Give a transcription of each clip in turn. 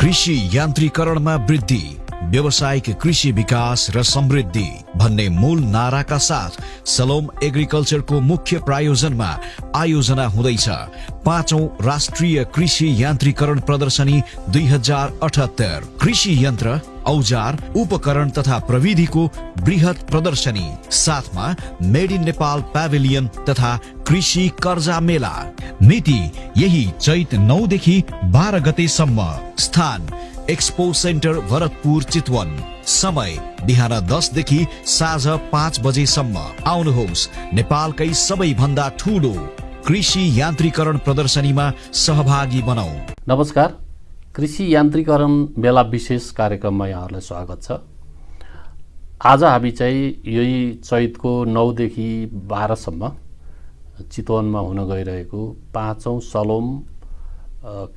कृषि यान्त्रिकरणमा वृद्धि। व्यावसायिक कृषि विकास र समृद्धि भन्ने मूल नाराका साथ सलोम एग्रिकल्चरको मुख्य प्रायोजनमा आयोजना हुँदैछ। पाँचौं राष्ट्रिय कृषि यान्त्रिकरण प्रदर्शनी दुई हजार अठहत्तर। कृषि यन्त्र औजार उपकरण तथा प्रविधिको वृहत प्रदर्शनी। साथमा मेड इन नेपाल प्याभिलियन तथा कृषि कर्जा मेला। मिति यही चैत नौदेखि बाह्र गतेसम्म। स्थान एक्सपो सेन्टर भरतपुर चितवन समय बिहान दसदेखि साँझ पाँच बजेसम्म। आउनुहोस् नेपालकै सबैभन्दा ठुलो कृषि यान्त्रिकरण प्रदर्शनीमा सहभागी बनाऊ। नमस्कार कृषि यान्त्रिकरण मेला विशेष कार्यक्रममा यहाँहरूलाई स्वागत छ। आज हामी चाहिँ यही चैतको नौदेखि बाह्रसम्म चितवनमा हुन गइरहेको पाँचौँ सलोम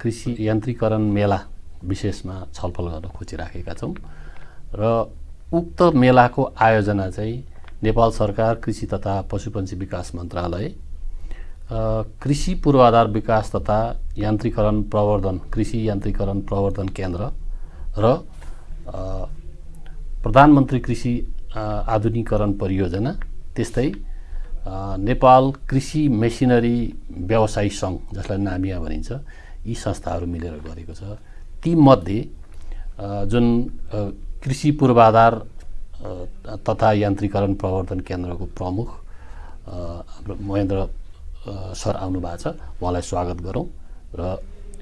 कृषि यान्त्रिकरण मेला विशेषमा छलफल गर्न खोजिराखेका छौँ। र उक्त मेलाको आयोजना चाहिँ नेपाल सरकार कृषि तथा पशुपन्छी विकास मन्त्रालय कृषि पूर्वाधार विकास तथा यान्त्रिकरण प्रवर्धन कृषि यान्त्रिकरण प्रवर्धन केन्द्र र प्रधानमन्त्री कृषि आधुनिकरण परियोजना त्यस्तै नेपाल कृषि मेसिनरी व्यवसायी सङ्घ जसलाई नामिया भनिन्छ यी संस्थाहरू मिलेर गरेको छ। तीमध्ये जुन कृषि पूर्वाधार तथा यान्त्रिकरण प्रवर्धन केन्द्रको प्रमुख हाम्रो महेन्द्र सर आउनु भएको छ। उहाँलाई स्वागत गरौँ र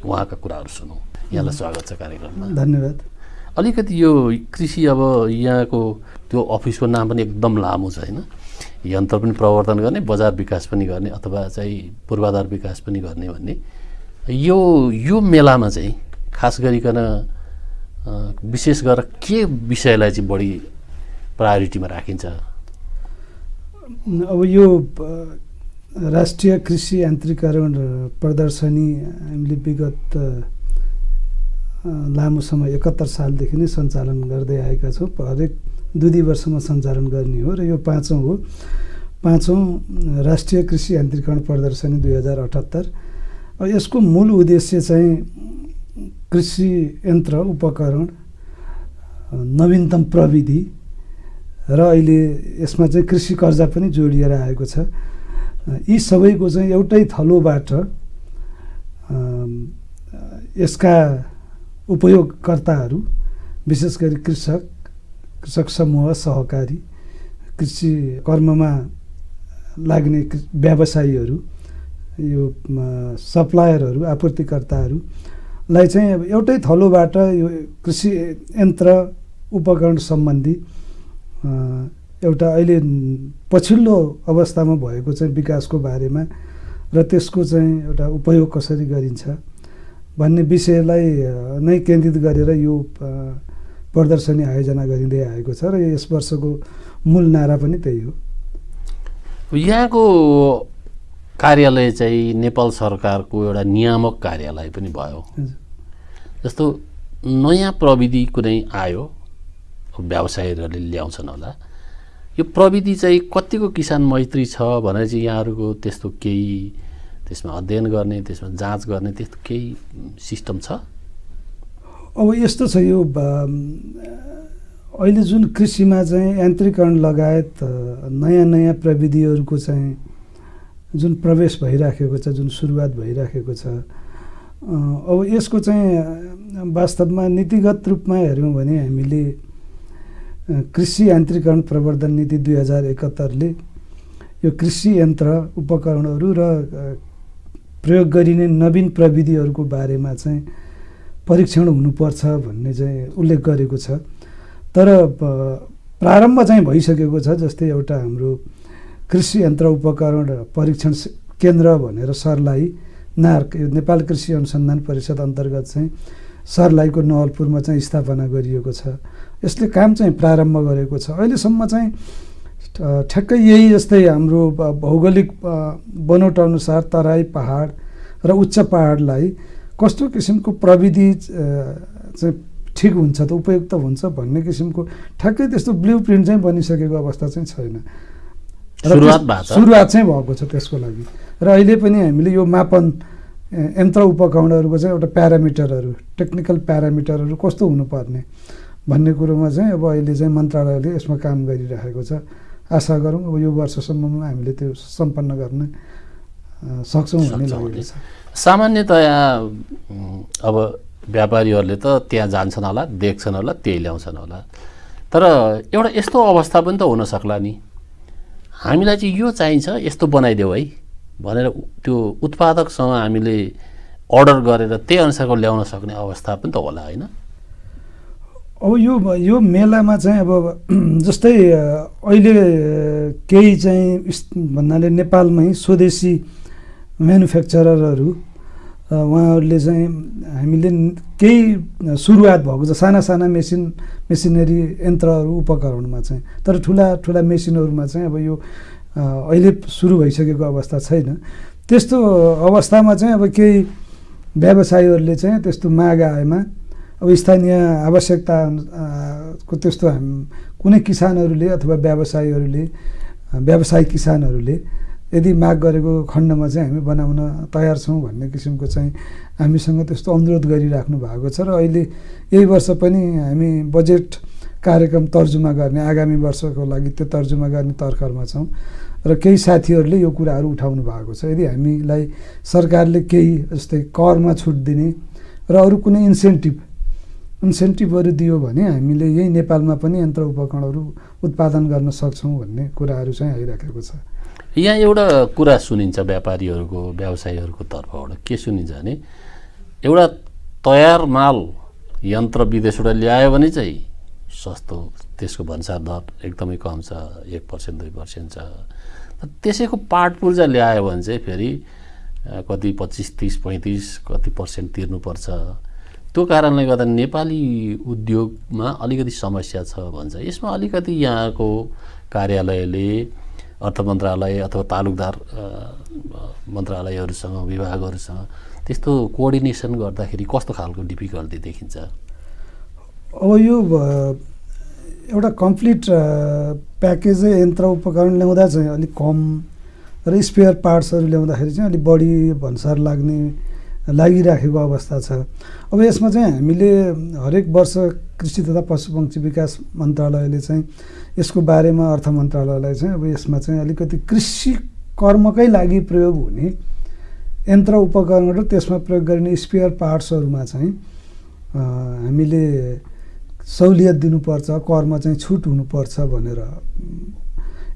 उहाँका कुराहरू सुनौँ। यहाँलाई स्वागत छ कार्यक्रममा। धन्यवाद। अलिकति यो कृषि अब यहाँको त्यो अफिसको नाम पनि एकदम लामो छ होइन? यन्त्र पनि प्रवर्धन गर्ने बजार विकास पनि गर्ने अथवा चाहिँ पूर्वाधार विकास पनि गर्ने भन्ने। यो यो मेलामा चाहिँ खास गरिकन विशेष गरेर के विषयलाई चाहिँ बढी प्रायोरिटीमा राखिन्छ? अब यो राष्ट्रिय कृषि यान्त्रिकरण प्रदर्शनी हामीले विगत लामो समय एकहत्तर सालदेखि नै सञ्चालन गर्दै आएका छौँ। हरेक दुई दुई वर्षमा सञ्चालन गर्ने हो र यो पाँचौँ हो। पाँचौँ राष्ट्रिय कृषि यान्त्रिकरण प्रदर्शनी दुई हजार अठहत्तर। यसको मूल उद्देश्य चाहिँ कृषि यन्त्र उपकरण नवीनतम प्रविधि र अहिले यसमा चाहिँ कृषि कर्जा पनि जोडिएर आएको छ। यी सबैको चाहिँ एउटै थलोबाट यसका उपयोगकर्ताहरू विशेष गरी कृषक कृषक समूह सहकारी कृषि कर्ममा लाग्ने व्यवसायीहरू यो सप्लायरहरू आपूर्तिकर्ताहरूलाई चाहिँ अब एउटै थलोबाट यो कृषि यन्त्र उपकरण सम्बन्धी एउटा अहिले पछिल्लो अवस्थामा भएको चाहिँ विकासको बारेमा र त्यसको चाहिँ एउटा उपयोग कसरी गरिन्छ भन्ने विषयलाई नै केन्द्रित गरेर यो प्रदर्शनी आयोजना गरिँदै आएको छ र यस वर्षको मूल नारा पनि त्यही हो। यहाँको कार्यालय चाहिँ नेपाल सरकारको एउटा नियामक कार्यालय पनि भयो। जस्तो नयाँ प्रविधि कुनै आयो व्यवसायीहरूले ल्याउँछन् होला यो प्रविधि चाहिँ कतिको किसान मैत्री छ भनेर चाहिँ यहाँहरूको त्यस्तो केही त्यसमा अध्ययन गर्ने त्यसमा जाँच गर्ने त्यस्तो केही सिस्टम छ? अब यस्तो छ यो अहिले जुन कृषिमा चाहिँ यान्त्रिकरण लगायत नयाँ नयाँ प्रविधिहरूको चाहिँ जुन प्रवेश भइराखेको छ जुन सुरुवात भइराखेको छ अब यसको चाहिँ वास्तवमा नीतिगत रूपमा हेऱ्यौँ भने हामीले कृषि यान्त्रिकरण प्रवर्धन नीति दुई हजार एकहत्तरले यो कृषि यन्त्र उपकरणहरू र प्रयोग गरिने नवीन प्रविधिहरूको बारेमा चाहिँ परीक्षण हुनुपर्छ भन्ने चाहिँ उल्लेख गरेको छ। तर प्रारम्भ चाहिँ भइसकेको छ जस्तै एउटा हाम्रो कृषि यन्त्र उपकरण परीक्षण केन्द्र भनेर सरलाई नार्क नेपाल कृषि अनुसन्धान परिषद अन्तर्गत चाहिँ सरलाईको नवलपुरमा चाहिँ स्थापना गरिएको छ। यसले काम चाहिँ प्रारम्भ गरेको छ। अहिलेसम्म चाहिँ ठ्याक्कै यही जस्तै हाम्रो भौगोलिक बनोट अनुसार तराई पहाड र उच्च पहाडलाई कस्तो किसिमको प्रविधि चाहिँ ठिक हुन्छ त उपयुक्त हुन्छ भन्ने किसिमको ठ्याक्कै त्यस्तो ब्लु प्रिन्ट चाहिँ बनिसकेको अवस्था चाहिँ छैन। सुरुवात सुरुवात चाहिँ भएको छ त्यसको लागि। र अहिले पनि हामीले यो मापन यन्त्र उपकरणहरूको चाहिँ एउटा प्यारामिटरहरू टेक्निकल प्यारामिटरहरू कस्तो हुनुपर्ने भन्ने कुरोमा चाहिँ अब अहिले चाहिँ मन्त्रालयले यसमा काम गरिरहेको छ। आशा गरौँ अब यो वर्षसम्ममा हामीले त्यो सम्पन्न गर्न सक्छौँ भन्ने सक्छौँ लागेको छ। सामान्यतया अब व्यापारीहरूले त त्यहाँ जान्छन् होला देख्छन् होला त्यही ल्याउँछन् होला। तर एउटा यस्तो अवस्था पनि त हुन सक्ला नि। हामीलाई चाहिँ यो चाहिन्छ यस्तो बनाइदेऊ है। भनेर त्यो उत्पादकसँग हामीले अर्डर गरेर त्यही अनुसारको ल्याउन सक्ने अवस्था पनि त होला होइन? अब यो यो मेलामा चाहिँ अब जस्तै अहिले केही चाहिँ भन्नाले नेपालमै स्वदेशी म्यानुफ्याक्चररहरू उहाँहरूले चाहिँ हामीले केही सुरुवात भएको छ साना साना मेसिन मेसिनरी यन्त्रहरू उपकरणमा चाहिँ। तर ठुला ठुला मेसिनहरूमा चाहिँ अब यो अहिले सुरु भइसकेको अवस्था छैन। त्यस्तो अवस्थामा चाहिँ अब केही व्यवसायीहरूले चाहिँ त्यस्तो माग आएमा अब स्थानीय आवश्यकता को त्यस्तो कुनै किसानहरूले अथवा व्यवसायीहरूले अ, व्यवसायी किसानहरूले यदि माग गरेको खण्डमा चाहिँ हामी बनाउन तयार छौँ भन्ने किसिमको चाहिँ हामीसँग त्यस्तो अनुरोध गरिराख्नु भएको छ। र अहिले यही वर्ष पनि हामी बजेट कार्यक्रम तर्जुमा गर्ने आगामी वर्षको लागि त्यो तर्जुमा गर्ने तर्खरमा छौँ। र केही साथीहरूले यो कुराहरू उठाउनु भएको छ। यदि हामीलाई सरकारले केही जस्तै करमा छुट दिने र अरू कुनै इन्सेन्टिभ इन्सेन्टिभहरू दियो भने हामीले यही नेपालमा पनि यन्त्र उपकरणहरू उत्पादन गर्न सक्छौँ भन्ने कुराहरू चाहिँ आइराखेको छ। यहाँ एउटा कुरा सुनिन्छ व्यापारीहरूको व्यवसायीहरूको तर्फबाट। के सुनिन्छ भने एउटा तयार माल यन्त्र विदेशबाट ल्यायो भने चाहिँ सस्तो त्यसको भन्सार दर एकदमै कम छ एक पर्सेन्ट दुई पर्सेन्ट छ। त्यसैको पार्ट पूर्जा ल्यायो भने चाहिँ फेरि कति पच्चिस तिस पैँतिस कति पर्सेन्ट तिर्नुपर्छ। त्यो कारणले गर्दा नेपाली उद्योगमा अलिकति समस्या छ भन्छ। यसमा अलिकति यहाँको कार्यालयले अर्थ मन्त्रालय अथवा तालुकदार मन्त्रालयहरूसँग विभागहरूसँग त्यस्तो कोअर्डिनेसन गर्दाखेरि कस्तो खालको डिफिकल्टी देखिन्छ? अब यो एउटा कम्प्लिट प्याकेजै यन्त्र उपकरण ल्याउँदा चाहिँ अलिक कम र स्पेयर पार्ट्सहरू ल्याउँदाखेरि चाहिँ अलिक बढी भन्सार लाग्ने लागिराखेको अवस्था छ। अब यसमा चाहिँ हामीले हरेक वर्ष कृषि तथा पशुपक्षी विकास मन्त्रालयले चाहिँ यसको बारेमा अर्थ मन्त्रालयलाई चाहिँ अब यसमा चाहिँ अलिकति कृषि कर्मकै लागि प्रयोग हुने यन्त्र उपकरण र त्यसमा प्रयोग गरिने स्पेयर पार्ट्सहरूमा चाहिँ हामीले सहुलियत दिनुपर्छ करमा चाहिँ छुट हुनुपर्छ भनेर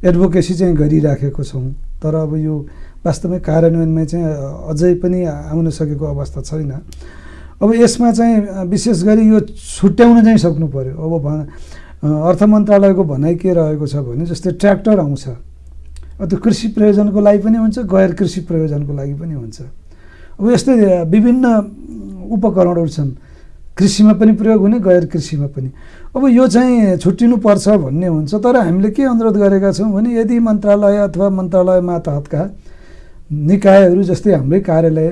एडभोकेसी चाहिँ गरिराखेको छौँ। तर अब यो वास्तवमै कार्यान्वयनमा चाहिँ अझै पनि आउन सकेको अवस्था छैन। अब यसमा चाहिँ विशेष गरी यो छुट्याउन चाहिँ सक्नु पऱ्यो अब भन अर्थ मन्त्रालयको भनाइ के रहेको छ भने जस्तै ट्र्याक्टर आउँछ। अब त्यो कृषि प्रयोजनको लागि पनि हुन्छ गैर कृषि प्रयोजनको लागि पनि हुन्छ। अब यस्तै विभिन्न उपकरणहरू छन्। कृषिमा पनि प्रयोग हुने गैर कृषिमा पनि। अब यो चाहिँ छुट्टिनुपर्छ भन्ने हुन्छ तर हामीले के अनुरोध गरेका छौँ भने यदि मन्त्रालय अथवा मन्त्रालय मातहतका निकायहरू जस्तै हाम्रै कार्यालय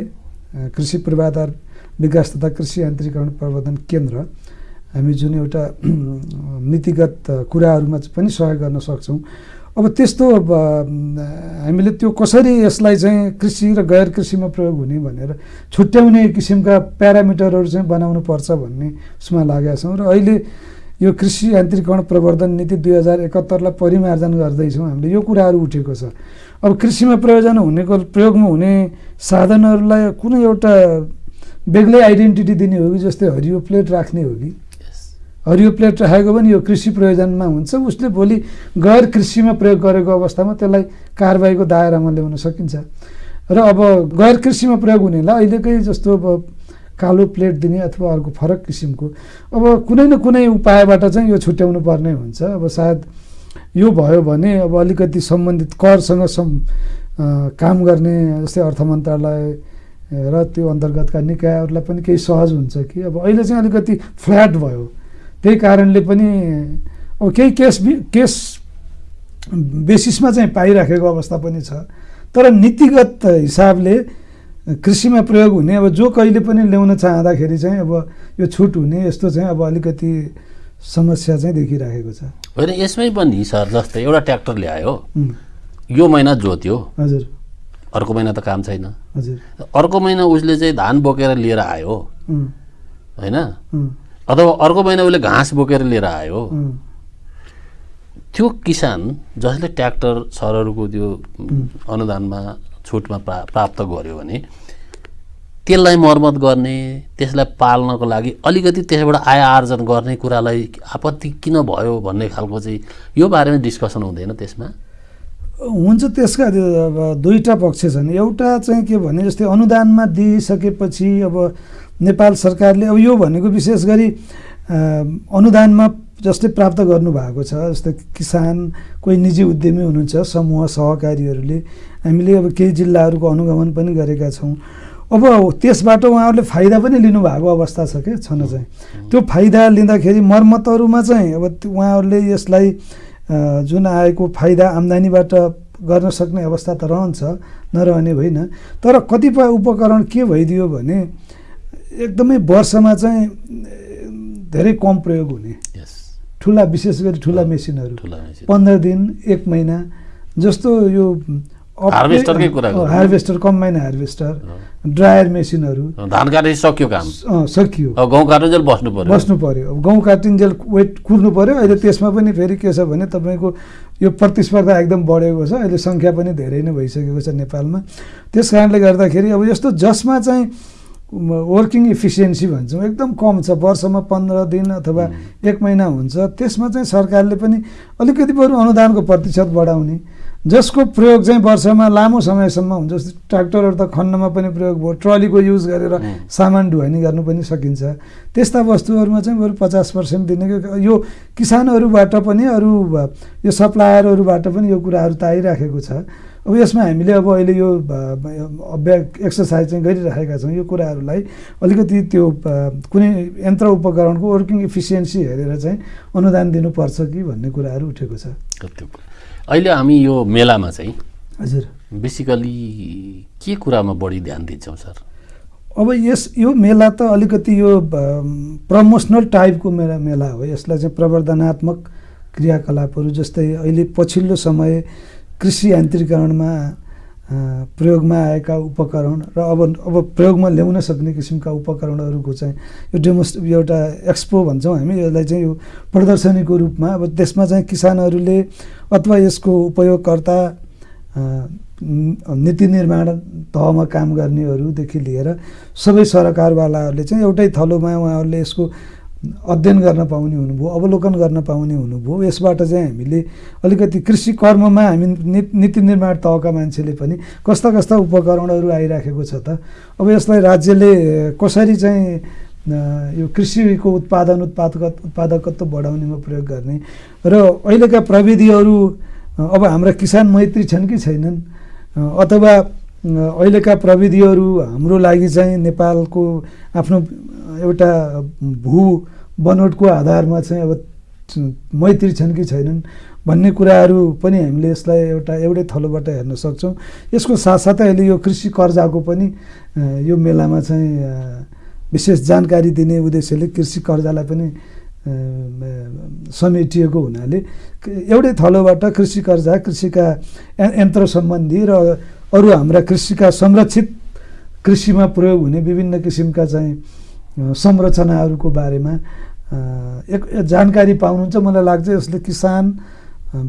कृषि पूर्वाधार विकास तथा कृषि यान्त्रिकरण प्रवर्धन केन्द्र हामी जुन एउटा नीतिगत कुराहरूमा पनि सहयोग गर्न सक्छौँ। अब त्यस्तो हामीले त्यो कसरी यसलाई चाहिँ कृषि र गैर कृषिमा प्रयोग हुने भनेर छुट्याउने किसिमका प्यारामिटरहरू चाहिँ बनाउनु पर्छ भन्ने उसमा लागेका छौँ र अहिले यो कृषि यान्त्रिकरण प्रवर्धन नीति दुई हजार एकात्तरलाई परिमार्जन गर्दैछौँ हामीले। यो कुराहरू उठेको छ। अब कृषिमा प्रयोजन हुनेको प्रयोगमा हुने साधनहरूलाई कुनै एउटा बेग्लै आइडेन्टिटी दिने हो कि जस्तै हरियो प्लेट राख्ने हो कि? हरियो प्लेट राखेको पनि यो कृषि प्रयोजनमा हुन्छ। उसले भोलि गैर कृषिमा प्रयोग गरेको अवस्थामा त्यसलाई कारवाहीको दायरामा ल्याउन सकिन्छ। र अब गैर कृषिमा प्रयोग हुनेलाई अहिलेकै जस्तो अब कालो प्लेट दिने अथवा अर्को फरक किसिमको। अब कुनै न कुनै उपायबाट चाहिँ यो छुट्याउनु पर्ने हुन्छ। अब सायद यो भयो भने अब अलिकति सम्बन्धित करसँग सम् काम गर्ने जस्तै अर्थ मन्त्रालय र त्यो अन्तर्गतका निकायहरूलाई पनि केही सहज हुन्छ कि। अब अहिले चाहिँ अलिकति फ्ल्याट भयो। त्यही कारणले पनि अब केही केस केस बेसिसमा चाहिँ पाइराखेको अवस्था पनि छ। तर नीतिगत हिसाबले कृषिमा प्रयोग हुने अब जो कहिले पनि ल्याउन चाहँदाखेरि चाहिँ अब यो छुट हुने यस्तो चाहिँ अब अलिकति समस्या चाहिँ देखिराखेको छ। होइन यसमै पनि सर जस्तै एउटा ट्र्याक्टर ल्यायो। यो महिना जोत्यो। हजुर। अर्को महिना त काम छैन। हजुर। अर्को महिना उसले चाहिँ धान बोकेर लिएर आयो। होइन? अथवा अर्को महिना उसले घाँस बोकेर लिएर आयो। त्यो किसान जसले ट्र्याक्टर सरहरूको त्यो अनुदानमा छुटमा प्रा प्राप्त गर्यो भने त्यसलाई मर्मत गर्ने त्यसलाई पाल्नको लागि अलिकति त्यसबाट आय आर्जन गर्ने कुरालाई आपत्ति किन भयो भन्ने खालको चाहिँ यो बारेमा डिस्कसन हुँदैन त्यसमा। हुन्छ त्यसका दुईवटा पक्ष छन्। एउटा चाहिँ के भने जस्तै अनुदानमा दिइसकेपछि अब नेपाल सरकारले अब यो भनेको विशेष गरी अनुदानमा जस्तै प्राप्त गर्नुभएको छ जस्तै किसान कोही निजी उद्यमी हुनुहुन्छ समूह सहकारीहरूले हामीले अब केही जिल्लाहरूको अनुगमन पनि गरेका छौँ। अब त्यसबाट उहाँहरूले फाइदा पनि लिनुभएको अवस्था छ क्या छन चाहिँ। त्यो फाइदा लिँदाखेरि मर्मतहरूमा चाहिँ अब उहाँहरूले यसलाई जुन आएको फाइदा आम्दानीबाट गर्न सक्ने अवस्था त रहन्छ नरहने होइन। तर कतिपय उपकरण के भइदियो भने एकदमै वर्षमा चाहिँ धेरै कम प्रयोग हुने। ठुला विशेष गरी ठुला मेसिनहरू। पन्ध्र दिन एक महिना जस्तो यो हार्भेस्टरकै कुरा। हार्भेस्टर कम्बाइन हार्भेस्टर ड्रायर मेसिनहरू धान काटेपछि सक्यो काम? सकियो। गहुँ काट्नुजेल बस्नु पर्यो? बस्नु पर्यो। अब गहुँ काटिन्जेल वेट कुर्नु पर्यो। अहिले त्यसमा पनि फेरि के छ भने तपाईँको यो प्रतिस्पर्धा एकदम बढेको छ। अहिले सङ्ख्या पनि धेरै नै भइसकेको छ नेपालमा। त्यस कारणले गर्दाखेरि अब यस्तो जसमा चाहिँ वर्किङ इफिसियन्सी भन्छौँ एकदम कम छ। वर्षमा पन्ध्र दिन अथवा एक महिना हुन्छ। त्यसमा चाहिँ सरकारले पनि अलिकति बरु अनुदानको प्रतिशत बढाउने। जसको प्रयोग चाहिँ वर्षमा लामो समयसम्म हुन्छ जस्तै ट्र्याक्टरहरू त खन्नमा पनि प्रयोग भयो ट्रलीको युज गरेर सामान ढुवानी गर्नु पनि सकिन्छ। त्यस्ता वस्तुहरूमा चाहिँ बरु पचास पर्सेन्ट दिने कि- यो किसानहरूबाट पनि अरू यो सप्लायरहरूबाट पनि यो कुराहरू त आइराखेको छ। अब यसमा हामीले अब अहिले यो अभ्या एक्सर्साइज चाहिँ गरिराखेका छौँ। यो कुराहरूलाई अलिकति त्यो कुनै यन्त्र उपकरणको वर्किङ इफिसियन्सी हेरेर चाहिँ अनुदान दिनुपर्छ कि भन्ने कुराहरू उठेको छ। अहिले हामी यो मेलामा चाहिँ हजुर। बेसिकली के कुरामा बढी ध्यान दिन्छौँ सर? अब यस यो मेला त अलिकति यो प्रमोसनल टाइपको मेला मेला हो। यसलाई चाहिँ प्रवर्धनात्मक क्रियाकलापहरू जस्तै अहिले पछिल्लो समय कृषि यान्त्रिकरणमा प्रयोगमा आएका उपकरण र अब अब प्रयोगमा ल्याउन सक्ने किसिमका उपकरणहरूको चाहिँ यो डेमोस् एउटा एक्सपो भन्छौँ हामी यसलाई चाहिँ यो प्रदर्शनीको रूपमा अब त्यसमा चाहिँ किसानहरूले अथवा यसको उपयोगकर्ता नीति निर्माण तहमा काम गर्नेहरूदेखि लिएर सबै सरकारवालाहरूले चाहिँ एउटै थलोमा उहाँहरूले यसको अध्ययन गर्न पाउने हुनुभयो अवलोकन गर्न पाउने हुनुभयो। यसबाट चाहिँ हामीले अलिकति कृषि कर्ममा हामी नीति निर्माण तहका मान्छेले पनि कस्ता कस्ता उपकरणहरू आइराखेको छ त। अब यसलाई राज्यले कसरी चाहिँ यो कृषिको उत्पादन उत्पादक उत्पादकत्व बढाउनेमा प्रयोग गर्ने र अहिलेका प्रविधिहरू अब हाम्रा किसान मैत्री छन् कि छैनन्? अथवा अहिलेका प्रविधिहरू हाम्रो लागि चाहिँ नेपालको आफ्नो एउटा भू बनोटको आधारमा चाहिँ अब मैत्री छन् कि छैनन् भन्ने कुराहरू पनि हामीले यसलाई एउटा एउटै थलोबाट हेर्न सक्छौँ। यसको साथसाथै अहिले यो कृषि कर्जाको पनि यो मेलामा चाहिँ विशेष जानकारी दिने उद्देश्यले कृषि कर्जालाई पनि समेटिएको हुनाले एउटै थलोबाट कृषि कर्जा कृषिका यन्त्र सम्बन्धी र अरू हाम्रा कृषिका संरक्षित कृषिमा प्रयोग हुने विभिन्न किसिमका चाहिँ संरचनाहरूको बारेमा एक जानकारी पाउनुहुन्छ। मलाई लाग्छ यसले किसान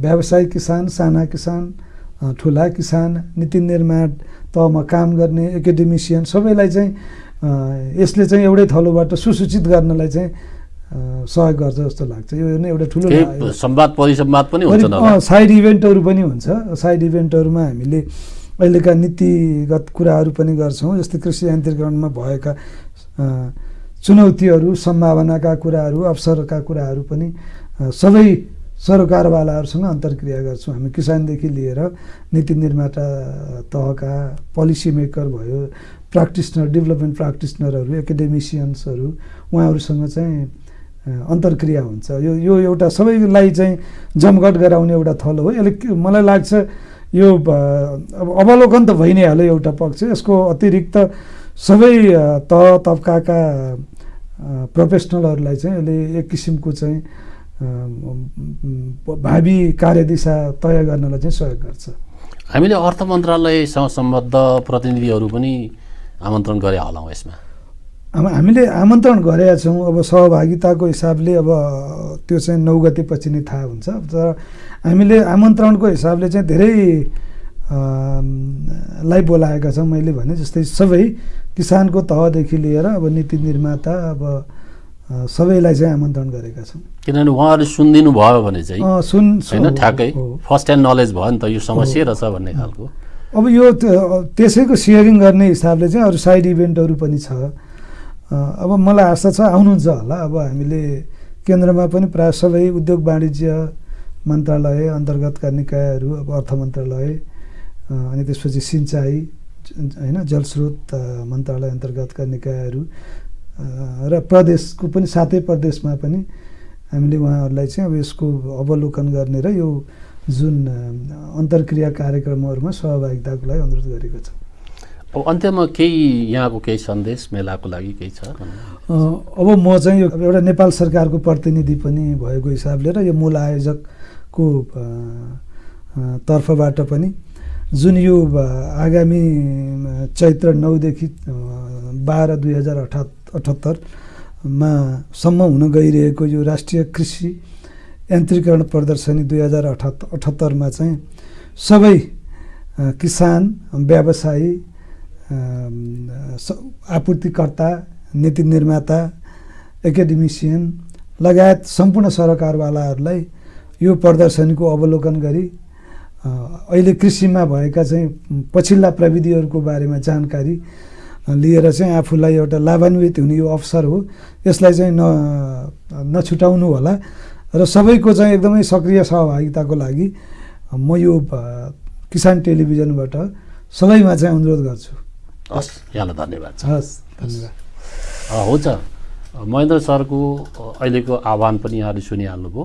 व्यावसायिक किसान साना किसान ठुला किसान नीति निर्माण तहमा काम गर्ने एकाडेमिसियन सबैलाई चाहिँ यसले चाहिँ एउटै थलोबाट सुसूचित गर्नलाई चाहिँ सहयोग गर्छ जस्तो लाग्छ। यो नै एउटा ठुलो संवाद परिसंवाद पनि साइड इभेन्टहरू पनि हुन्छ। साइड इभेन्टहरूमा हामीले अहिलेका नीतिगत कुराहरू पनि गर्छौँ जस्तै कृषि यान्त्रिकरणमा भएका चुनौतीहरू सम्भावनाका कुराहरू अवसरका कुराहरू पनि सबै सरकारवालाहरूसँग अन्तर्क्रिया गर्छौँ। हामी किसानदेखि लिएर नीति निर्माता तहका पोलिसी मेकर भयो प्राक्टिसनर डेभलपमेन्ट प्राक्टिसनरहरू एकाडेमिसियन्सहरू उहाँहरूसँग चाहिँ अन्तर्क्रिया हुन्छ। यो यो एउटा सबैलाई चाहिँ जमघट गराउने एउटा थलो हो। यसले मलाई लाग्छ यो अब अवलोकन त भइ नै हाल्यो एउटा पक्ष। यसको अतिरिक्त सबै तह तब्काका प्रोफेसनलहरूलाई चाहिँ यसले एक किसिमको चाहिँ भावी कार्यदिशा तय गर्नलाई चाहिँ सहयोग गर्छ। हामीले अर्थ मन्त्रालयसँग सम्बद्ध प्रतिनिधिहरू पनि आमन्त्रण गरे होलाौँ यसमा। अब हामीले आमन्त्रण गरेका छौँ। अब सहभागिताको हिसाबले अब त्यो चाहिँ नौ गतेपछि नै थाहा हुन्छ। तर हामीले आमन्त्रणको हिसाबले चाहिँ धेरै लाई बोलाएका छौँ मैले भने जस्तै सबै किसानको तहदेखि लिएर अब नीति निर्माता अब सबैलाई चाहिँ आमन्त्रण गरेका छौँ। किनभने उहाँहरूले सुनिदिनु भयो भने चाहिँ सुन होइन ठ्याक्कै। फर्स्ट ह्यान्ड नलेज भयो नि त यो समस्या रहेछ भन्ने खालको। अब यो त्यसैको सेयरिङ गर्ने हिसाबले चाहिँ अरू साइड इभेन्टहरू पनि छ। अब मलाई आशा छ आउनुहुन्छ होला। अब हामीले केन्द्रमा पनि प्रायः सबै उद्योग वाणिज्य मन्त्रालय अन्तर्गतका निकायहरू अब अर्थ मन्त्रालय अनि त्यसपछि सिँचाइ होइन जलस्रोत मन्त्रालय अन्तर्गतका निकायहरू र प्रदेशको पनि सातै प्रदेशमा पनि हामीले उहाँहरूलाई चाहिँ अब यसको अवलोकन गर्ने र यो जुन अन्तर्क्रिया कार्यक्रमहरूमा सहभागिताको लागि अनुरोध गरेको छ। अब अन्त्यमा केही यहाँको केही सन्देश मेलाको लागि केही छ? अब म चाहिँ एउटा नेपाल सरकारको प्रतिनिधि पनि भएको हिसाबले र यो मूल आयोजकको तर्फबाट पनि जुन यो आगामी चैत्र नौदेखि बाह्र दुई हजार अठा अठहत्तरमा सम्म हुन गइरहेको यो राष्ट्रिय कृषि यान्त्रिकरण प्रदर्शनी दुई हजार अठहत्तर अठहत्तरमा चाहिँ सबै किसान व्यवसायी आपूर्तिकर्ता नीति निर्माता एकाडेमिसियन लगायत सम्पूर्ण सरकारवालाहरूलाई यो प्रदर्शनीको अवलोकन गरी अहिले कृषिमा भएका चाहिँ पछिल्ला प्रविधिहरूको बारेमा जानकारी लिएर चाहिँ आफूलाई एउटा लाभान्वित हुने यो अवसर हो। यसलाई चाहिँ न नछुटाउनु होला र सबैको चाहिँ एकदमै सक्रिय सहभागिताको लागि म यो किसान टेलिभिजनबाट सबैमा चाहिँ अनुरोध गर्छु। हस्। यहाँलाई धन्यवाद। छ हस् धन्यवाद। हुन्छ। महेन्द्र सरको अहिलेको आह्वान पनि यहाँले सुनिहाल्नुभयो।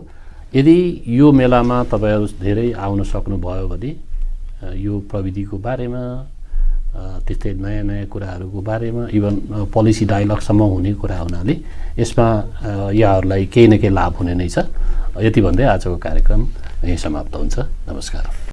यदि यो मेलामा तपाईँहरू धेरै आउन सक्नुभयो भने यो प्रविधिको बारेमा त्यस्तै नयाँ नयाँ कुराहरूको बारेमा इभन पोलिसी डायलगसम्म हुने कुरा हुनाले यसमा यहाँहरूलाई केही न केही लाभ हुने नै छ। यति भन्दै आजको कार्यक्रम यहीँ समाप्त हुन्छ। नमस्कार।